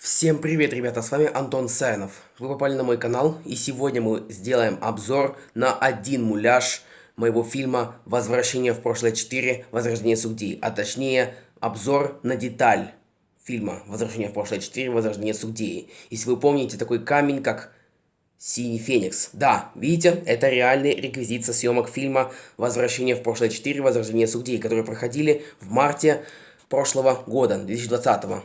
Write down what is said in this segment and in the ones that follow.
Всем привет, ребята, с вами Антон Сайнов. Вы попали на мой канал, и сегодня мы сделаем обзор на один муляж моего фильма «Возвращение в прошлое 4. Возрождение судьи», а точнее, обзор на деталь фильма «Возвращение в прошлое 4. Возрождение судьи». Если вы помните такой камень, как Синий Феникс. Да, видите, это реальный реквизит со съемок фильма «Возвращение в прошлое 4. Возрождение судей», которые проходили в марте прошлого года, 2020 -го.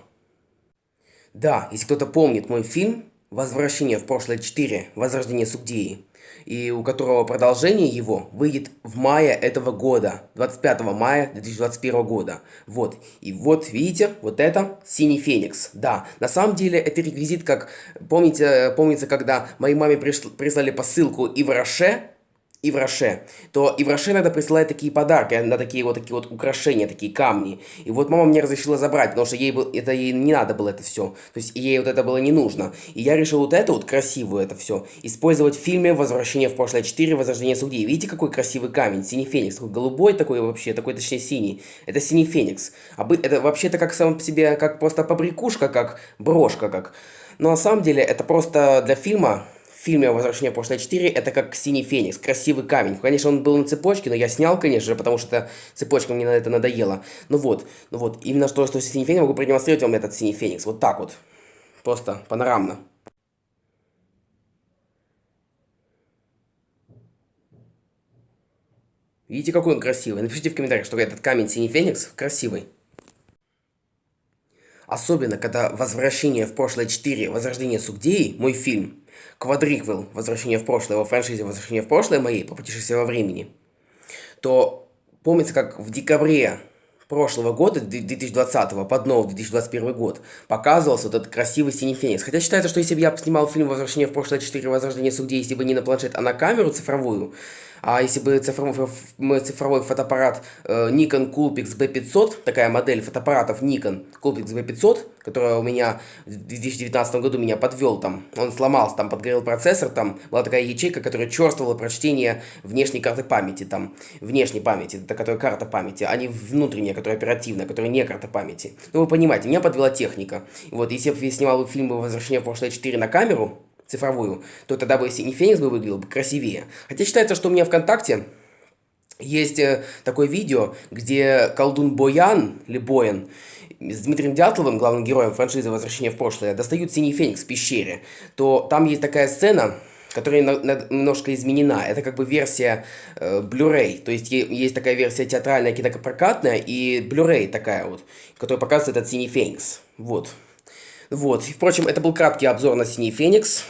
Да, если кто-то помнит мой фильм «Возвращение в прошлое 4. Возрождение Сугдеи», и у которого продолжение его выйдет в мае этого года, 25 мая 2021 года. Вот, и вот видите, вот это Синий Феникс. Да, на самом деле это реквизит, как, помните, помнится, когда моей маме прислали посылку и в Роше, и в Роше, то и в Роше иногда присылает такие подарки, на такие вот такие вот украшения, такие камни. И вот мама мне разрешила забрать, потому что ей был, это ей не надо было это все. То есть ей вот это было не нужно. И я решил вот это вот красивую это все использовать в фильме «Возвращение в прошлое 4. Возрождение судей». Видите, какой красивый камень? Синий феникс. Такой голубой такой вообще, такой точнее синий. Это синий феникс. А это вообще-то как сам по себе, как просто побрякушка, как брошка, как... Но на самом деле это просто для фильма фильме «Возвращение в прошлое 4» это как «Синий феникс», красивый камень. Конечно, он был на цепочке, но я снял, конечно же, потому что цепочка мне на это надоела. Ну вот, ну вот, именно что, что «Синий феникс», могу продемонстрировать вам этот «Синий феникс». Вот так вот. Просто панорамно. Видите, какой он красивый? Напишите в комментариях, что этот камень «Синий феникс» красивый. Особенно, когда «Возвращение в прошлое 4. Возрождение Сугдеи», мой фильм, квадриквел «Возвращение в прошлое» во франшизе «Возвращение в прошлое» моей по путешествию во времени, то помнится, как в декабре прошлого года, 2020, под новый 2021 год, показывался вот этот красивый синий феникс. Хотя считается, что если бы я снимал фильм «Возвращение в прошлое 4. Возрождение судей», если бы не на планшет, а на камеру цифровую, а если бы цифровой, цифровой фотоаппарат э, Nikon Coolpix B500, такая модель фотоаппаратов Nikon Coolpix B500, которая у меня в 2019 году меня подвел там, он сломался, там подгорел процессор, там была такая ячейка, которая черствовала прочтение внешней карты памяти, там, внешней памяти, это которая карта памяти, а не внутренняя, которая оперативная, которая не карта памяти. Ну вы понимаете, меня подвела техника. Вот, если бы я снимал фильм «Возвращение в прошлое 4» на камеру, цифровую, то тогда бы синий феникс бы выглядел бы красивее. Хотя считается, что у меня ВКонтакте есть э, такое видео, где колдун Боян, или Боян, с Дмитрием Дятловым, главным героем франшизы «Возвращение в прошлое», достают синий феникс в пещере, то там есть такая сцена, которая немножко изменена. Это как бы версия э, Blu-ray. То есть есть такая версия театральная, кинопрокатная и Blu-ray такая вот, которая показывает этот синий феникс. Вот. Вот. И, впрочем, это был краткий обзор на Синий Феникс.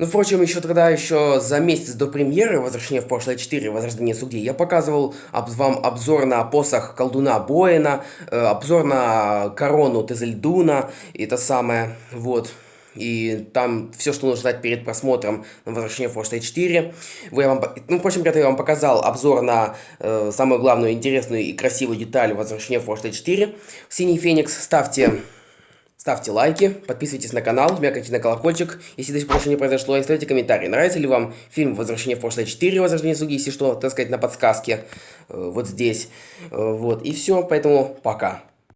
Ну, впрочем, еще тогда, еще за месяц до премьеры «Возвращение в прошлое 4. Возрождение судей» я показывал об, вам обзор на посох колдуна Боина, э, обзор на корону Тезельдуна, и это самое, вот и там все, что нужно знать перед просмотром на «Возвращение в прошлое 4». Вы, вам, ну, впрочем, ребята, я вам показал обзор на э, самую главную, интересную и красивую деталь «Возвращение в прошлое 4». «Синий Феникс» ставьте... Ставьте лайки, подписывайтесь на канал, жмякайте на колокольчик, если до сих пор еще не произошло, и ставьте комментарии. Нравится ли вам фильм «Возвращение в прошлое 4. Возрождение Суги», если что, так сказать, на подсказке, э, вот здесь. Э, вот, и все, поэтому пока.